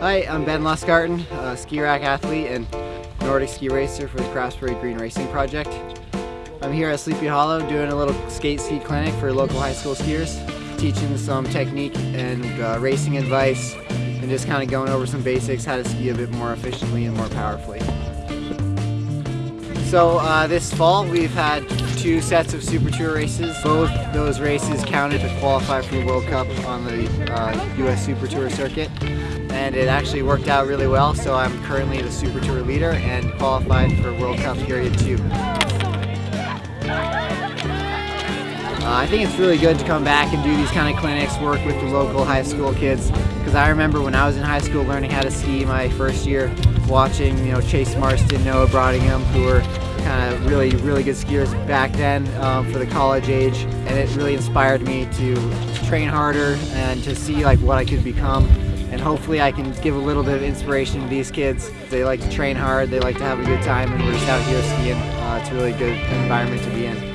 Hi, I'm Ben Lustgarten, a Skirack athlete and Nordic ski racer for the Craftsbury Green Racing Project. I'm here at Sleepy Hollow doing a little skate ski clinic for local high school skiers, teaching some technique and uh, racing advice and just kind of going over some basics, how to ski a bit more efficiently and more powerfully. So uh, this fall we've had two sets of Super Tour races. Both those races counted to qualify for the World Cup on the uh, US Super Tour circuit and it actually worked out really well so I'm currently the Super Tour leader and qualified for World Cup Period 2. Uh, I think it's really good to come back and do these kind of clinics, work with the local high school kids because I remember when I was in high school learning how to ski my first year watching you know Chase Marston, Noah Brottingham who were kind of really really good skiers back then um, for the college age and it really inspired me to train harder and to see like what I could become and hopefully I can give a little bit of inspiration to these kids. They like to train hard, they like to have a good time and we're just out here skiing. Uh, it's a really good environment to be in.